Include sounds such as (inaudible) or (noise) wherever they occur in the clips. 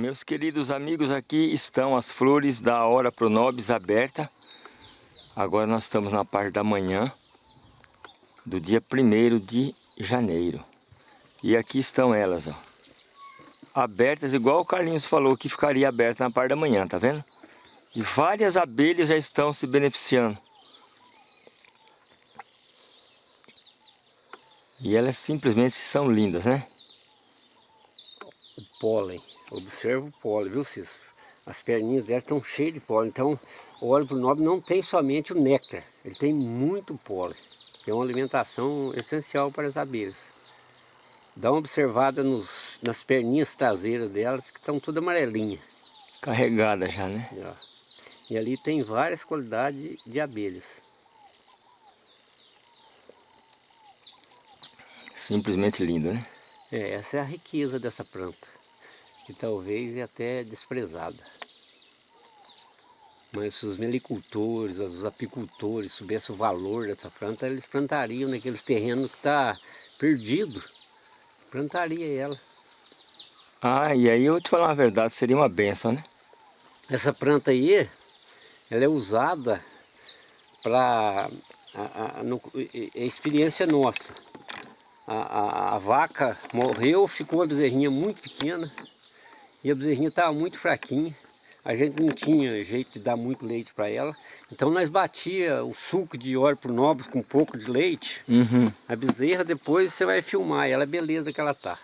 Meus queridos amigos, aqui estão as flores da Hora Pronobis aberta. Agora nós estamos na parte da manhã do dia 1 de janeiro. E aqui estão elas, ó. Abertas, igual o Carlinhos falou que ficaria aberta na parte da manhã, tá vendo? E várias abelhas já estão se beneficiando. E elas simplesmente são lindas, né? O pólen. Observa o pólen, viu Cícero? As perninhas delas estão cheias de pólen. Então, o óleo pro nobre não tem somente o néctar, ele tem muito pólen. Que é uma alimentação essencial para as abelhas. Dá uma observada nos, nas perninhas traseiras delas, que estão todas amarelinhas. Carregadas já, né? E ali tem várias qualidades de abelhas. Simplesmente lindo, né? É, essa é a riqueza dessa planta que talvez é até desprezada. Mas se os melicultores, os apicultores soubessem o valor dessa planta, eles plantariam naqueles terrenos que está perdido. Plantaria ela. Ah, e aí eu vou te falar uma verdade, seria uma benção, né? Essa planta aí, ela é usada para a, experiência nossa. A, a, a vaca morreu, ficou uma bezerrinha muito pequena, e a bezerrinha estava muito fraquinha. A gente não tinha jeito de dar muito leite para ela. Então nós batia o suco de óleo pro nobres com um pouco de leite. Uhum. A bezerra depois você vai filmar ela, a beleza que ela tá.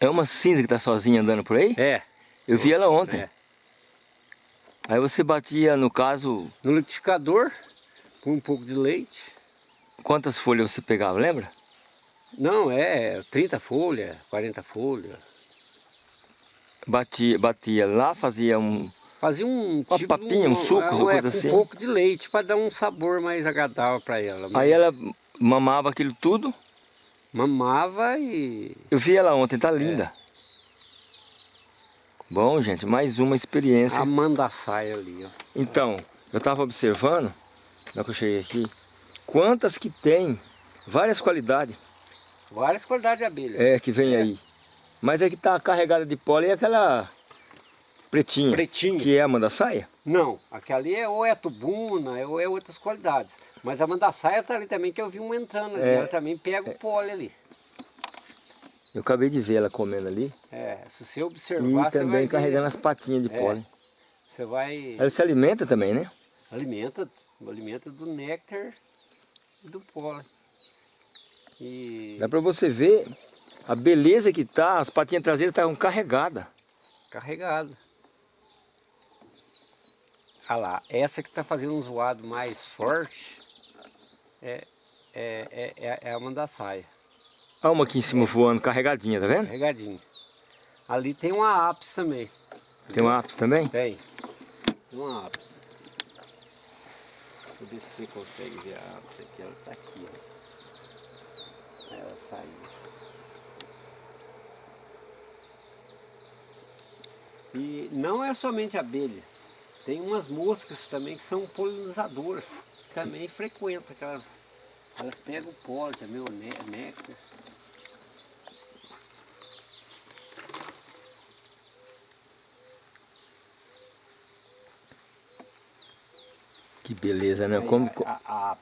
É uma cinza que tá sozinha andando por aí? É. Eu vi ela ontem. É. Aí você batia, no caso... No liquidificador, com um pouco de leite. Quantas folhas você pegava, lembra? Não, é 30 folhas, 40 folhas batia, batia lá, fazia um... Fazia um uma tipo papinha, um, um suco, uma coisa assim? um pouco de leite para dar um sabor mais agradável para ela. Mas... Aí ela mamava aquilo tudo? Mamava e... Eu vi ela ontem, tá linda. É. Bom, gente, mais uma experiência. A mandaçaia ali, ó. Então, eu estava observando, na que eu cheguei aqui, quantas que tem, várias qualidades. Várias qualidades de abelhas. É, que vem é. aí. Mas é que tá carregada de pólen é aquela pretinha. Pretinha. Que é a mandaçaia? Não, aquela ali é ou é tubuna, ou é outras qualidades. Mas a mandaçaia tá ali também, que eu vi uma entrando ali. É, ela também pega é, o pólen ali. Eu acabei de ver ela comendo ali. É, se você observar, E também carregando ver. as patinhas de é, pólen. Você vai... Ela se alimenta também, né? Alimenta, alimenta do néctar e do pólen. E... Dá pra você ver a beleza que tá, as patinhas traseiras estavam carregadas. Carregada. Olha lá, essa que está fazendo um zoado mais forte é, é, é, é a mandaçaia. Olha uma aqui em cima voando, carregadinha, tá vendo? Carregadinha. Ali tem uma ápice também. Tem uma ápice também? Tem. Tem uma ápice. Deixa eu ver se você consegue ver a ápice aqui. Ela está aqui, ó. Ela saiu. E não é somente abelha, tem umas moscas também que são polinizadoras, que também frequentam, aquelas, elas pegam o pólen também, o néctar. Que beleza, né? Como, a, a, a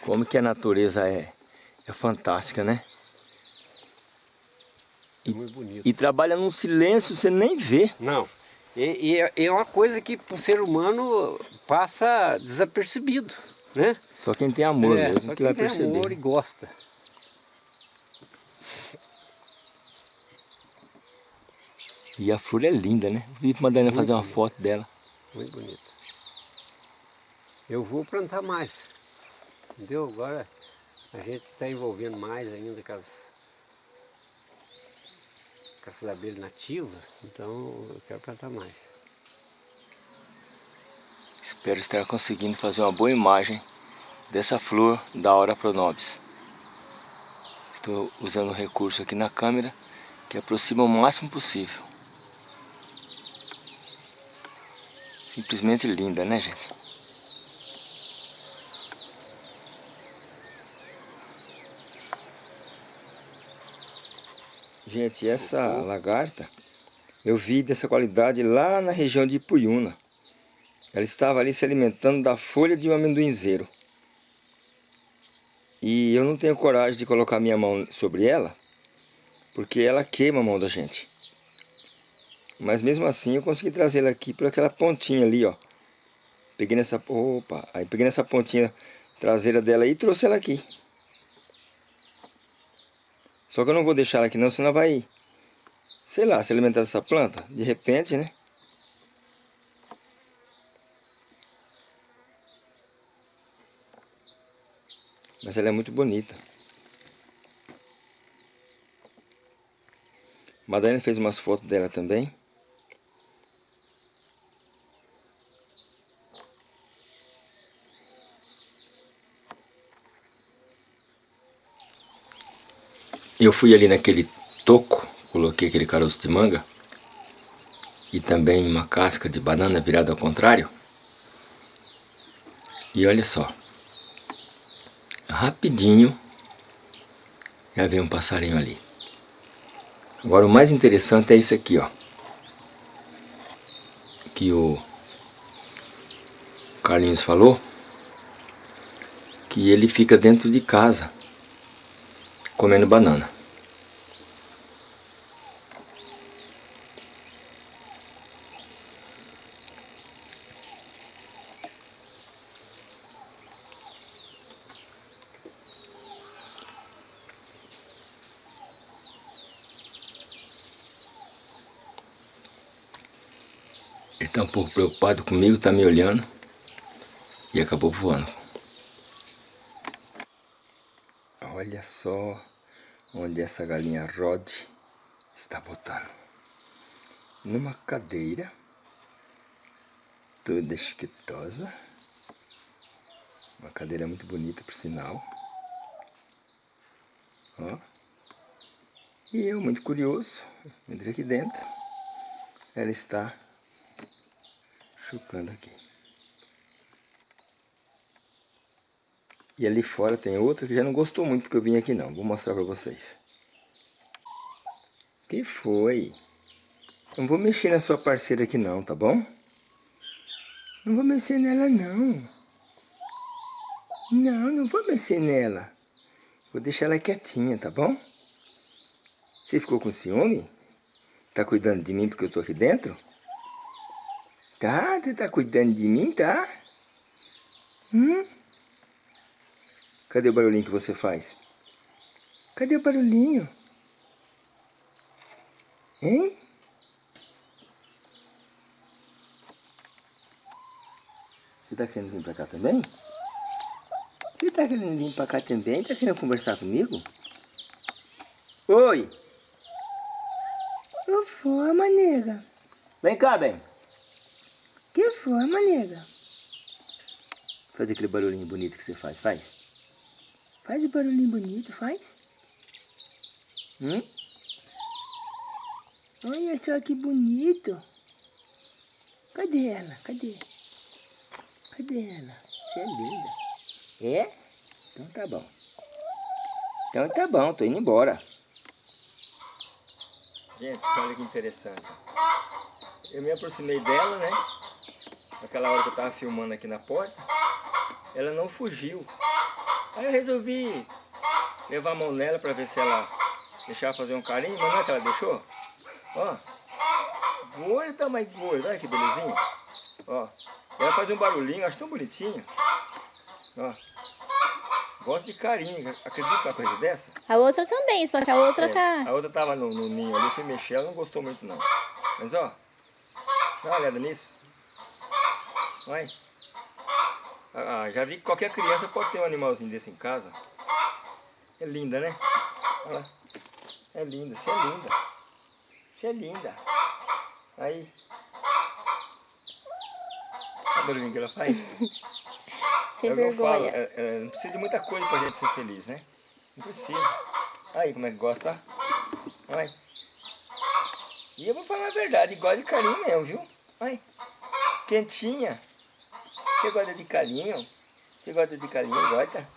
como que a natureza é, é fantástica, né? E, muito bonito. E trabalha num silêncio, você nem vê. Não. E, e é, é uma coisa que para o ser humano passa desapercebido, né? Só quem tem amor é, mesmo que vai perceber. tem amor e gosta. E a flor é linda, né? Vim para Madalena fazer uma foto dela. Muito bonita. Eu vou plantar mais. Entendeu? Agora a gente está envolvendo mais ainda com as essas abelhas nativas, então eu quero plantar mais. Espero estar conseguindo fazer uma boa imagem dessa flor da Hora Pronobis. Estou usando o recurso aqui na câmera que aproxima o máximo possível. Simplesmente linda, né gente? Gente, essa lagarta, Eu vi dessa qualidade lá na região de Ipuyuna. Ela estava ali se alimentando da folha de um amendoinzeiro. E eu não tenho coragem de colocar minha mão sobre ela, porque ela queima a mão da gente. Mas mesmo assim eu consegui trazer ela aqui por aquela pontinha ali, ó. Peguei nessa... Opa! Aí peguei nessa pontinha traseira dela e trouxe ela aqui. Só que eu não vou deixar ela aqui não, senão vai sei lá, se alimentar dessa planta, de repente, né? Mas ela é muito bonita. Madalena fez umas fotos dela também. Eu fui ali naquele toco coloquei aquele caroço de manga e também uma casca de banana virada ao contrário. E olha só, rapidinho já vem um passarinho ali. Agora o mais interessante é isso aqui, ó. Que o Carlinhos falou que ele fica dentro de casa comendo banana. Ele está um pouco preocupado comigo, está me olhando e acabou voando. Olha só onde essa galinha Rod está botando. Numa cadeira, toda esquitosa. Uma cadeira muito bonita, por sinal. Ó. E eu, muito curioso, entrei aqui dentro. Ela está chupando aqui. E ali fora tem outra que já não gostou muito que eu vim aqui não. Vou mostrar pra vocês. Que foi? Não vou mexer na sua parceira aqui não, tá bom? Não vou mexer nela não. Não, não vou mexer nela. Vou deixar ela quietinha, tá bom? Você ficou com ciúme? Tá cuidando de mim porque eu tô aqui dentro? Tá? Você tá cuidando de mim, tá? Hum? Cadê o barulhinho que você faz? Cadê o barulhinho? Hein? Você tá querendo vir pra cá também? Você tá querendo vir pra cá também? Tá querendo conversar comigo? Oi! Que foi, manega? Vem cá, bem. Que foi, manega? Faz aquele barulhinho bonito que você faz, faz. Faz o barulhinho bonito, faz. Hum? Olha só que bonito. Cadê ela? Cadê? Cadê ela? Você é linda. É? Então tá bom. Então tá bom, tô indo embora. Gente, olha que interessante. Eu me aproximei dela, né? Naquela hora que eu tava filmando aqui na porta. Ela não fugiu. Aí eu resolvi levar a mão nela pra ver se ela deixava fazer um carinho. Mas não é que ela deixou? Ó. Gorda, mas gorda. Olha que belezinha. Ó. Ela faz um barulhinho, acho tão bonitinho. Ó. Gosto de carinho, acredita numa coisa dessa? A outra também, só que a outra É, tá... A outra tava no, no ninho ali, fui mexer, ela não gostou muito não. Mas ó, dá uma olhada nisso. Vai. Ah, já vi que qualquer criança pode ter um animalzinho desse em casa. É linda, né? Olha lá. É linda, você é linda. Você é linda. Aí. Olha o barulhinho que ela faz. (laughs) Sem é vergonha. é- é, não precisa de muita coisa pra gente ser feliz, né? Não precisa. Aí como é que gosta. Vai. E eu vou falar a verdade, gosta de carinho mesmo, viu? Vai. Quentinha. Você gosta de carinho? Você gosta de carinho? Gosta?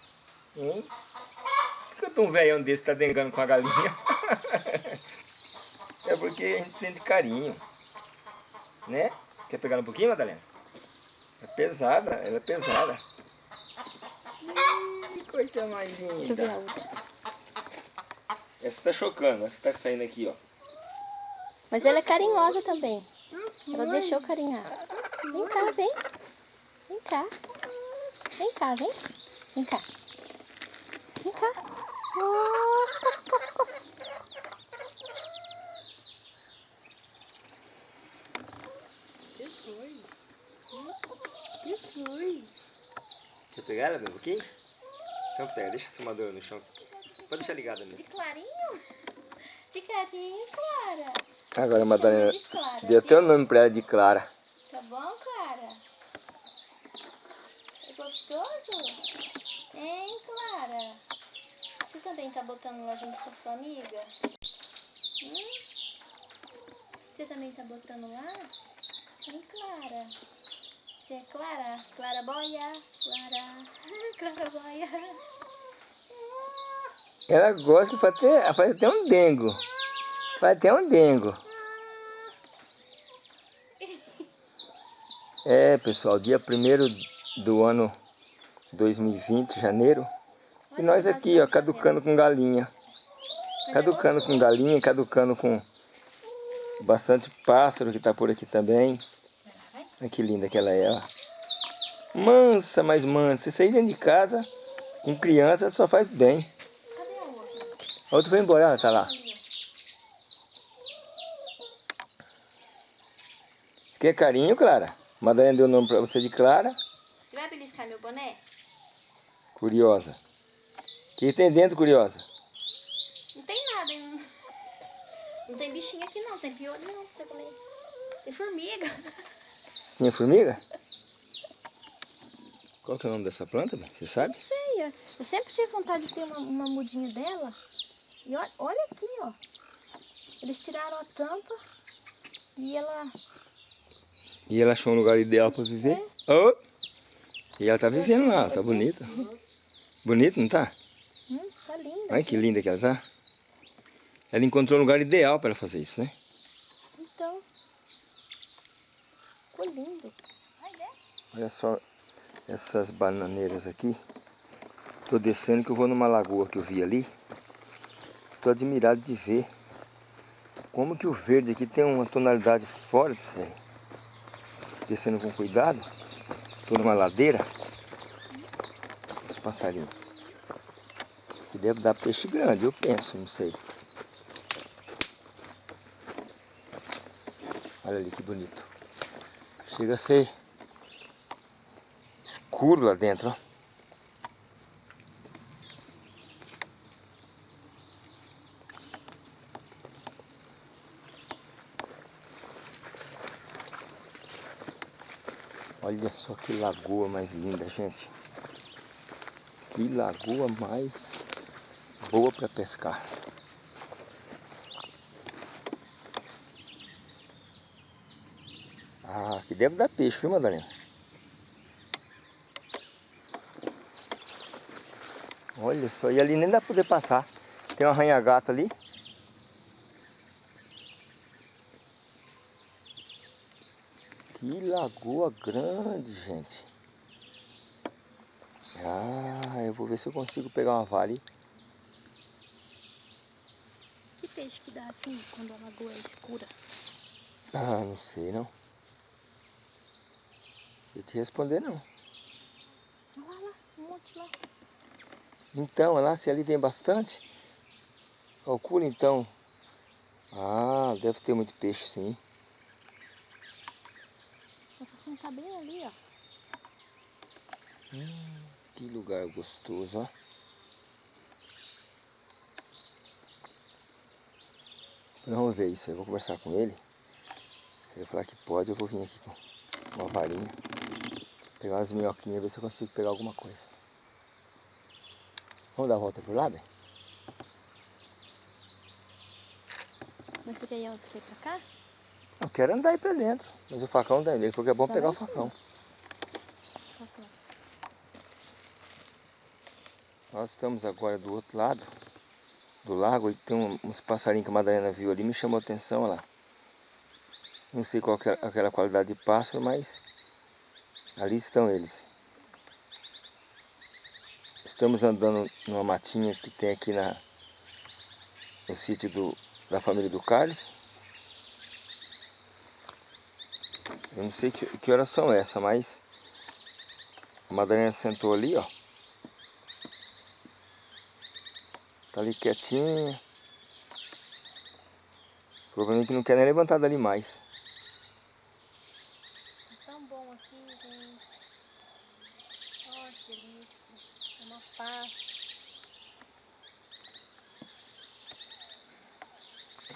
Hein? Por que eu tô um velhão desse tá dengando com a galinha? (laughs) é porque a gente sente carinho. Né? Quer pegar um pouquinho, Madalena? É pesada, ela é pesada. Que coisa mais linda. Deixa eu ver a outra. Essa tá chocando, essa tá saindo aqui, ó. Mas ela é carinhosa também. Ela deixou carinhar. Vem cá, vem. Vem cá. Vem cá, vem. Vem cá. Vem cá. Oh. Que foi? Que foi? Quer pegar ela, meu, um pouquinho? Então pega, deixa a filmadora no chão. Pode deixar ligada De mesmo. clarinho? De carinho, Clara. Agora a Madalena de Clara. deu até o nome pra ela de Clara. Tá bom, Clara? Gostoso? Hein, Clara? Você também tá botando lá junto com a sua amiga? Hum? Você também tá botando lá? Hein, Clara? Você é Clara? Clara Boia? Clara? (laughs) Clara Boia? Ela gosta que faz até, faz até um dengo. Faz até um dengo. (laughs) É, pessoal, dia 1 do ano 2020, janeiro. E nós aqui, ó, caducando com galinha. Caducando com galinha, caducando com bastante pássaro que tá por aqui também. Olha que linda que ela é, ó. Mansa, mas mansa. Isso aí dentro de casa, com criança, só faz bem. Cadê a outra? Foi embora, ela tá lá. Quer carinho, Clara? Madalena deu o nome pra você de Clara. Você vai beliscar meu boné? Curiosa. O que tem dentro, Curiosa? Não tem nada, hein? Não tem bichinho aqui não, tem piolho não, pra comer. Tem formiga. Minha formiga? (laughs) Qual que é o nome dessa planta, bem? Você sabe? Não sei, eu sempre tive vontade de ter uma, uma mudinha dela. E olha, olha aqui, ó. Eles tiraram a tampa e ela... E ela achou um lugar ideal para viver. Oh! E ela tá vivendo lá, tá bonita. Bonita, não tá? Hum, tá linda. Olha que linda que ela tá. Ela encontrou um lugar ideal para fazer isso, né? Então, ficou lindo. Desce. Olha só essas bananeiras aqui. Tô descendo que eu vou numa lagoa que eu vi ali. Tô admirado de ver como que o verde aqui tem uma tonalidade fora de série. Descendo com cuidado. Tô numa ladeira. Os passarinhos. Que deve dar peixe grande, eu penso, não sei. Olha ali que bonito. Chega a ser escuro lá dentro, ó. Olha só que lagoa mais linda, gente. Que lagoa mais boa para pescar. Ah, que deve dar peixe, viu, Madalena? Olha só, e ali nem dá pra poder passar. Tem um arranha-gato ali. Que lagoa grande, gente. Ah, eu vou ver se eu consigo pegar uma vale. Que peixe que dá assim quando a lagoa é escura? Ah, não sei não. Eu te responder não. Olha lá, um monte lá. Então, lá se ali tem bastante, calcula então. Ah, deve ter muito peixe sim. Tá passando bem ali, ó. Que lugar gostoso, ó. Vamos ver isso aí, vou conversar com ele. Se ele falar que pode, eu vou vir aqui com uma varinha. Pegar umas minhoquinhas, ver se eu consigo pegar alguma coisa. Vamos dar a volta por lá, bem? Mas você quer ir pra cá? Eu quero andar aí pra dentro. Mas o facão daí, ele falou que é bom Tá pegar o facão. Pra cá. Nós estamos agora do outro lado do lago e tem um- uns passarinhos que a Madalena viu ali, me chamou a atenção, lá. Não sei qual é aquela qualidade de pássaro, mas ali estão eles. Estamos andando numa matinha que tem aqui na, no sítio do, da família do Carlos. Eu não sei que, que horas são essa, mas a Madalena sentou ali, ó. Tá ali quietinha. Provavelmente não quer nem levantar dali mais. É tão bom aqui, gente. Olha que delícia. É uma paz.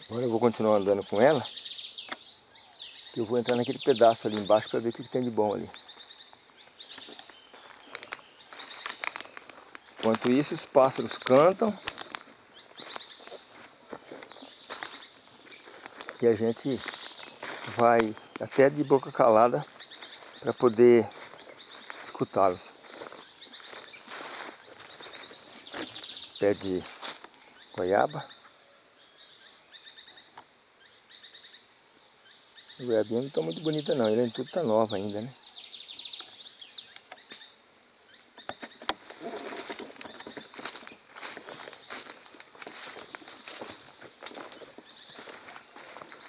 Agora eu vou continuar andando com ela. Eu vou entrar naquele pedaço ali embaixo para ver o que, que tem de bom ali. Enquanto isso, os pássaros cantam. E a gente vai até de boca calada para poder escutá-los. Pé de goiaba. O goiabinha não está muito bonita não, ele tudo está nova ainda, né?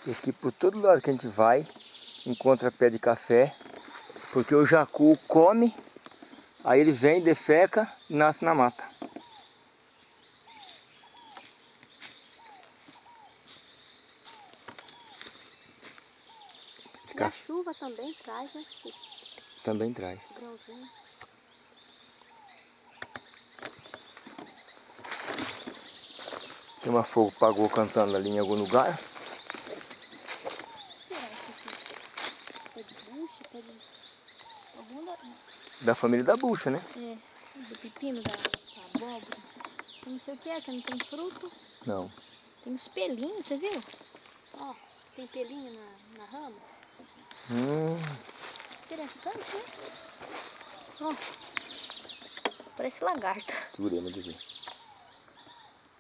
E aqui por todo lado que a gente vai, encontra pé de café, porque o jacu come, aí ele vem, defeca e nasce na mata. E a chuva também traz, né? Também traz. Grãozinho. Tem uma fogo pagou cantando ali em algum lugar. Da família da bucha, né? É, do pepino, da, da abóbora. Não sei o que é, que não tem fruto. Não. Tem uns pelinhos, você viu? Ó, tem pelinho na, na rama. Hum. Interessante, né? Ó, parece lagarta. Durema de ver.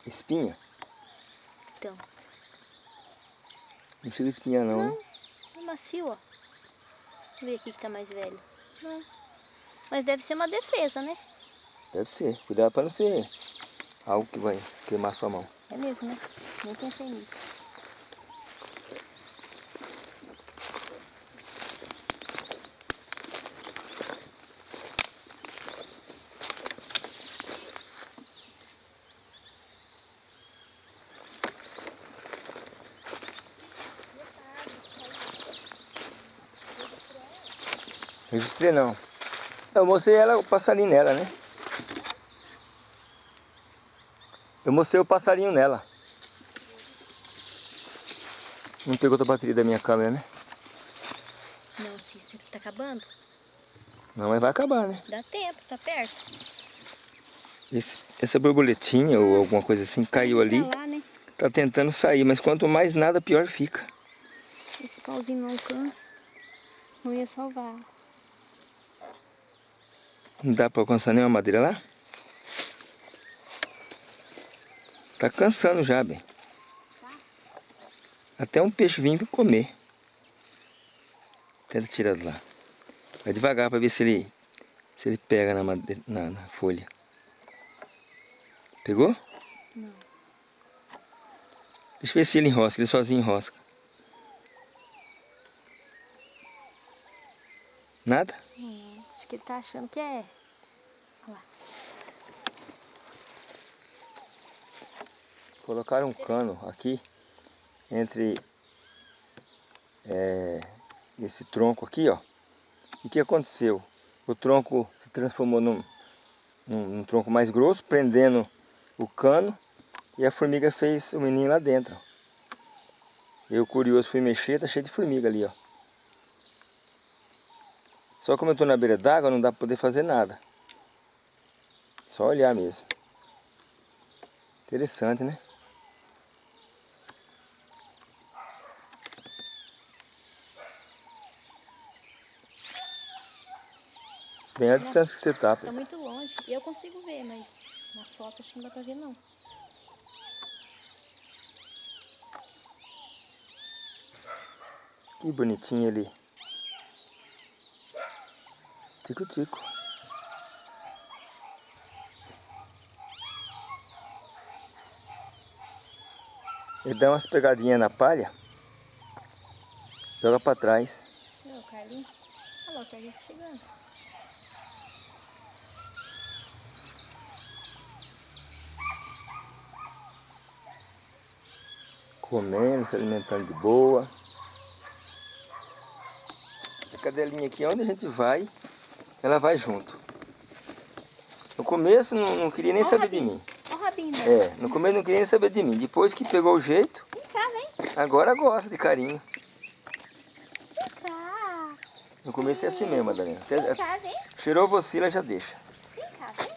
Espinha? Então. Não chega espinha não, Não, hein? é macio, ó. Vamos ver aqui que tá mais velho. Mas deve ser uma defesa, né? Deve ser. Cuidado para não ser algo que vai queimar sua mão. É mesmo, né? Nem pensei nisso. Registrei não. Eu mostrei ela, o passarinho nela, né? Eu mostrei o passarinho nela. Não pegou a bateria da minha câmera, né? Não, Cícero, tá acabando? Não, mas vai acabar, né? Dá tempo, tá perto. Esse, essa borboletinha ou alguma coisa assim caiu ali. Tá lá, né? Tá tentando sair, mas quanto mais nada, pior fica. Esse pauzinho não alcança. Não ia salvar. Não dá pra alcançar nenhuma madeira lá? Tá cansando já, bem. Até um peixe vinha pra comer. Tenta tirar de lá. Vai devagar pra ver se ele, se ele pega na, madeira, na, na folha. Pegou? Não. Deixa eu ver se ele enrosca, ele sozinho enrosca. Nada? Acho que ele tá achando que é. Olha lá. Colocaram um cano aqui entre é, esse tronco aqui, ó. E o que aconteceu? O tronco se transformou num, num, num, tronco mais grosso, prendendo o cano e a formiga fez o menino lá dentro. Eu curioso fui mexer, tá cheio de formiga ali, ó. Só como eu estou na beira d'água, não dá para poder fazer nada. Só olhar mesmo. Interessante, né? Bem a distância que você tá. Tá muito longe. E eu consigo ver, mas na foto acho que não dá pra ver não. Que bonitinho ele. Tico-tico. Ele dá umas pegadinhas na palha. Joga pra trás. Olha o Carlinhos. Olha o Carlinhos chegando. Comendo, se alimentando de boa. A cadelinha aqui, onde a gente vai, ela vai junto. No começo não, não queria nem saber de mim. Olha o rabinho dela. É, no começo não queria nem saber de mim. Depois que pegou o jeito, Vem cá, vem. agora gosta de carinho. Vem cá. No começo é assim mesmo, Madalena. Até- Vem cá, vem. cheirou você, ela já deixa. Vem cá, vem.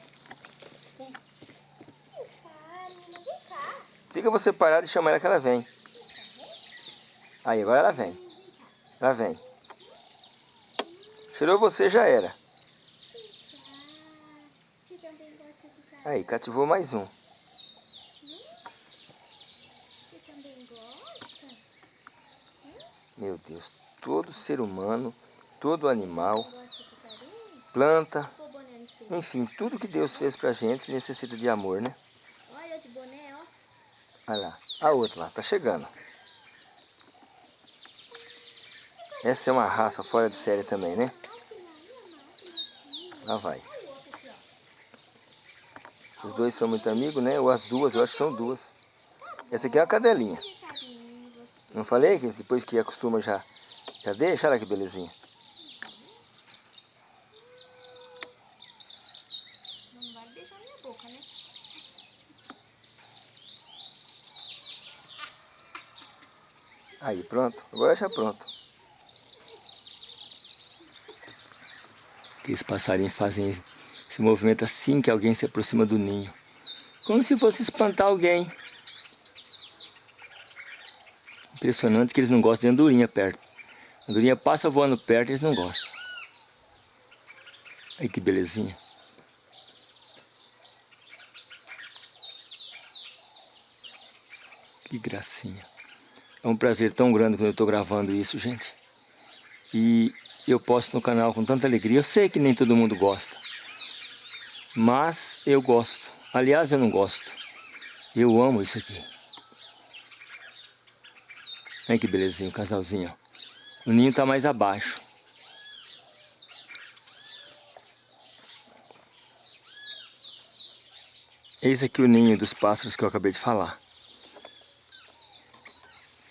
Vem. Vem cá, menina. Vem cá. Fica você parado e chama ela que ela vem. Aí, agora ela vem. Ela vem. Cheirou você, já era. Você também gosta de cá? Aí, cativou mais um. Meu Deus, todo ser humano, todo animal, planta, enfim, tudo que Deus fez pra gente necessita de amor, né? Olha de boné, ó. Olha lá, a outra lá, tá chegando. Essa é uma raça fora de série também, né? Lá vai. Os dois são muito amigos, né? Ou as duas, eu acho que são duas. Essa aqui é uma cadelinha. Que. Não falei que depois que acostuma já, já deixa? Olha que belezinha. Não vai beijar minha boca, né? Aí, pronto. Agora já pronto. Aqueles passarinhos fazem esse movimento assim que alguém se aproxima do ninho. Como se fosse espantar alguém. Impressionante que eles não gostam de andorinha perto. Andorinha passa voando perto eles não gostam. Aí que belezinha. Que gracinha. É um prazer tão grande quando eu estou gravando isso, gente. E eu posto no canal com tanta alegria. Eu sei que nem todo mundo gosta. Mas eu gosto. Aliás, eu não gosto. Eu amo isso aqui. Olha que belezinha o casalzinho. O ninho está mais abaixo. Eis aqui o ninho dos pássaros que eu acabei de falar.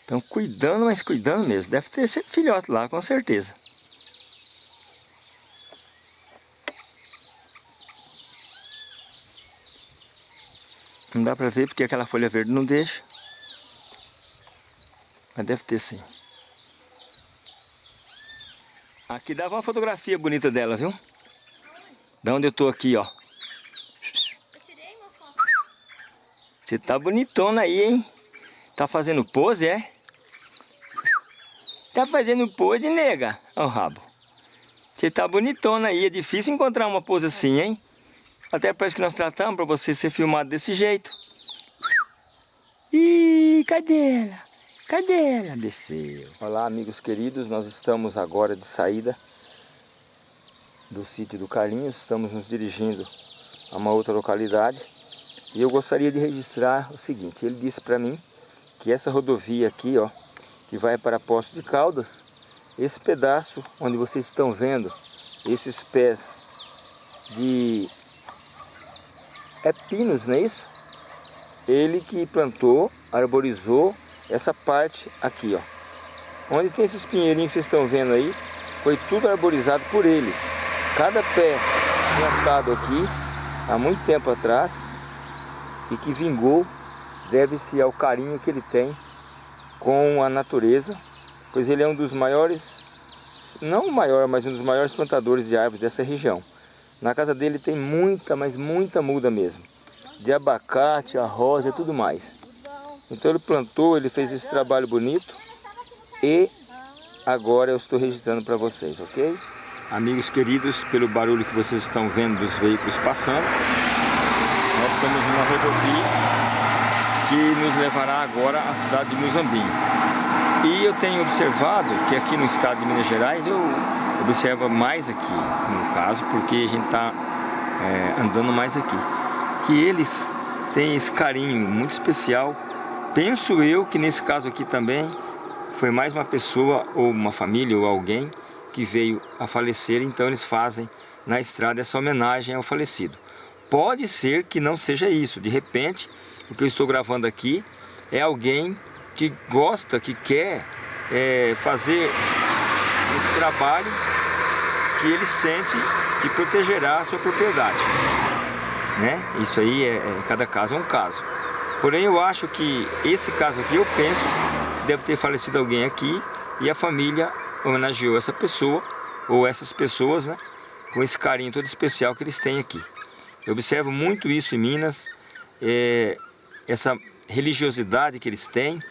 Estão cuidando, mas cuidando mesmo. Deve ter esse filhote lá, com certeza. Não dá pra ver porque aquela folha verde não deixa. Mas deve ter sim. Aqui dava uma fotografia bonita dela, viu? Da onde eu tô aqui, ó. Eu tirei uma foto. Você tá bonitona aí, hein? Tá fazendo pose, é? Tá fazendo pose, nega? Ó o rabo. Você tá bonitona aí. É difícil encontrar uma pose assim, hein? Até parece que nós tratamos pra você ser filmado desse jeito. Ih, cadê ela? Cadê ela? Desceu. Olá, amigos queridos. Nós estamos agora de saída do sítio do Carlinhos. Estamos nos dirigindo a uma outra localidade. E eu gostaria de registrar o seguinte. Ele disse para mim que essa rodovia aqui, ó, que vai para Poço de Caldas, esse pedaço onde vocês estão vendo, esses pés de é pinos, não é isso? Ele que plantou, arborizou essa parte aqui, ó. Onde tem esses pinheirinhos que vocês estão vendo aí, foi tudo arborizado por ele. Cada pé plantado aqui, há muito tempo atrás, e que vingou, deve-se ao carinho que ele tem com a natureza, pois ele é um dos maiores, não o maior, mas um dos maiores plantadores de árvores dessa região. Na casa dele tem muita, mas muita muda mesmo, de abacate, arroz e tudo mais. Então ele plantou, ele fez esse trabalho bonito e agora eu estou registrando para vocês, ok? Amigos queridos, pelo barulho que vocês estão vendo dos veículos passando, nós estamos numa rodovia que nos levará agora à cidade de Muzambinho. E eu tenho observado que aqui no estado de Minas Gerais eu observo mais aqui, no caso, porque a gente está é, andando mais aqui, que eles têm esse carinho muito especial. Penso eu que nesse caso aqui também foi mais uma pessoa ou uma família ou alguém que veio a falecer, então eles fazem na estrada essa homenagem ao falecido. Pode ser que não seja isso, de repente o que eu estou gravando aqui é alguém que gosta, que quer é, fazer esse trabalho que ele sente que protegerá a sua propriedade. Né? Isso aí, é, é, cada caso é um caso. Porém, eu acho que esse caso aqui, eu penso que deve ter falecido alguém aqui e a família homenageou essa pessoa, ou essas pessoas, né? Com esse carinho todo especial que eles têm aqui. Eu observo muito isso em Minas, é, essa religiosidade que eles têm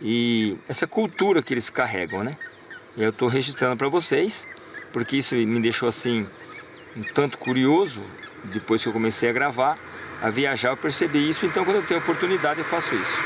e essa cultura que eles carregam, né? Eu estou registrando para vocês, porque isso me deixou assim um tanto curioso, depois que eu comecei a gravar, a viajar eu percebi isso, então quando eu tenho oportunidade eu faço isso.